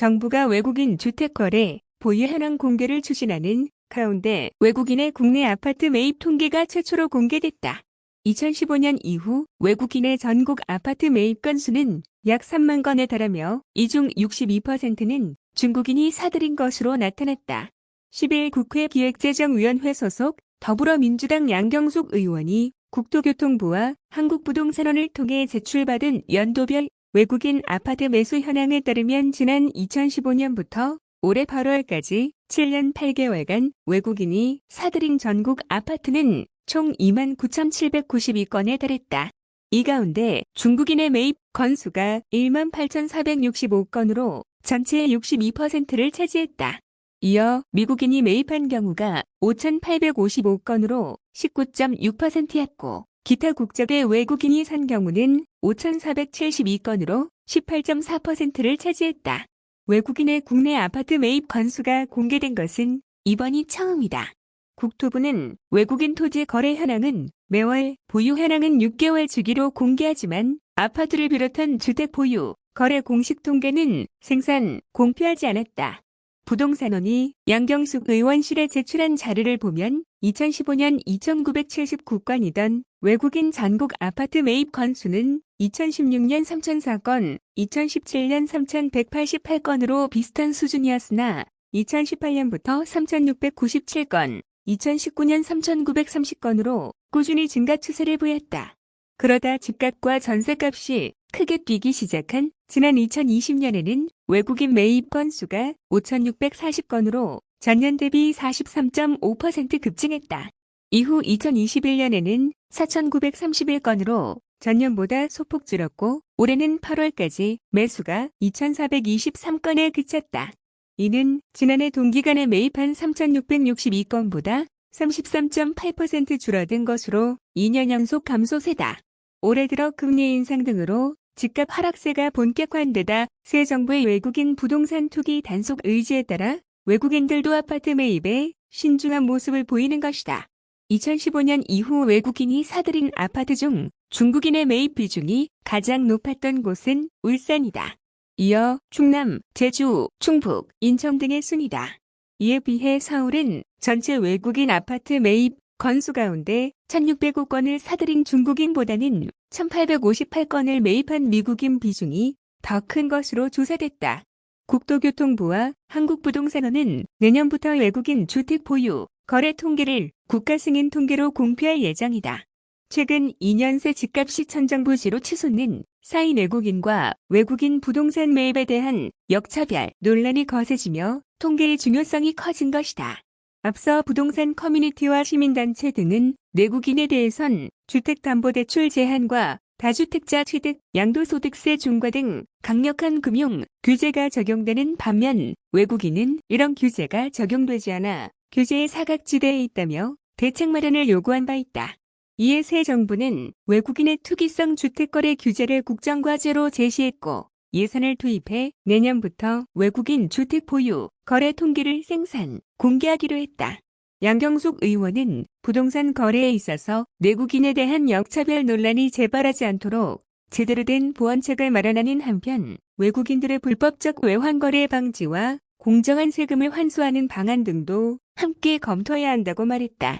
정부가 외국인 주택 거래 보유 현황 공개를 추진하는 가운데 외국인의 국내 아파트 매입 통계가 최초로 공개됐다. 2015년 이후 외국인의 전국 아파트 매입 건수는 약 3만 건에 달하며 이 중 62%는 중국인이 사들인 것으로 나타났다. 10일 국회 기획재정위원회 소속 더불어민주당 양경숙 의원이 국토교통부와 한국부동산원을 통해 제출받은 연도별 외국인 아파트 매수 현황에 따르면 지난 2015년부터 올해 8월까지 7년 8개월간 외국인이 사들인 전국 아파트는 총 29,792건에 달했다. 이 가운데 중국인의 매입 건수가 18,465건으로 전체의 62%를 차지했다. 이어 미국인이 매입한 경우가 5,855건으로 19.6%였고 기타 국적의 외국인이 산 경우는 5,472건으로 18.4%를 차지했다. 외국인의 국내 아파트 매입 건수가 공개된 것은 이번이 처음이다. 국토부는 외국인 토지 거래 현황은 매월 보유 현황은 6개월 주기로 공개하지만 아파트를 비롯한 주택 보유, 거래 공식 통계는 생산, 공표하지 않았다. 부동산원이 양경숙 의원실에 제출한 자료를 보면 2015년 2,979건이던 외국인 전국 아파트 매입 건수는 2016년 3,004건, 2017년 3,188건으로 비슷한 수준이었으나 2018년부터 3,697건, 2019년 3,930건으로 꾸준히 증가 추세를 보였다. 그러다 집값과 전세값이 크게 뛰기 시작한 지난 2020년에는 외국인 매입 건수가 5,640건으로 전년 대비 43.5% 급증했다. 이후 2021년에는 4,931건으로 전년보다 소폭 줄었고 올해는 8월까지 매수가 2,423건에 그쳤다. 이는 지난해 동기간에 매입한 3,662건보다 33.8% 줄어든 것으로 2년 연속 감소세다. 올해 들어 금리 인상 등으로 집값 하락세가 본격화한 데다 새 정부의 외국인 부동산 투기 단속 의지에 따라 외국인들도 아파트 매입에 신중한 모습을 보이는 것이다. 2015년 이후 외국인이 사들인 아파트 중 중국인의 매입 비중이 가장 높았던 곳은 울산이다. 이어 충남, 제주, 충북, 인천 등의 순이다. 이에 비해 서울은 전체 외국인 아파트 매입 건수 가운데 1605건을 사들인 중국인보다는 1858건을 매입한 미국인 비중이 더 큰 것으로 조사됐다. 국토교통부와 한국부동산원은 내년부터 외국인 주택 보유, 거래 통계를 국가 승인 통계로 공표할 예정이다. 최근 2년 새 집값이 천정부지로 치솟는 사인 외국인과 외국인 부동산 매입에 대한 역차별 논란이 거세지며 통계의 중요성이 커진 것이다. 앞서 부동산 커뮤니티와 시민단체 등은 내국인에 대해선 주택담보대출 제한과 다주택자 취득, 양도소득세 중과 등 강력한 금융 규제가 적용되는 반면 외국인은 이런 규제가 적용되지 않아 규제의 사각지대에 있다며 대책 마련을 요구한 바 있다. 이에 새 정부는 외국인의 투기성 주택거래 규제를 국정과제로 제시했고 예산을 투입해 내년부터 외국인 주택 보유, 거래 통계를 생산, 공개하기로 했다. 양경숙 의원은 부동산 거래에 있어서 내국인에 대한 역차별 논란이 재발하지 않도록 제대로 된 보완책을 마련하는 한편 외국인들의 불법적 외환거래 방지와 공정한 세금을 환수하는 방안 등도 함께 검토해야 한다고 말했다.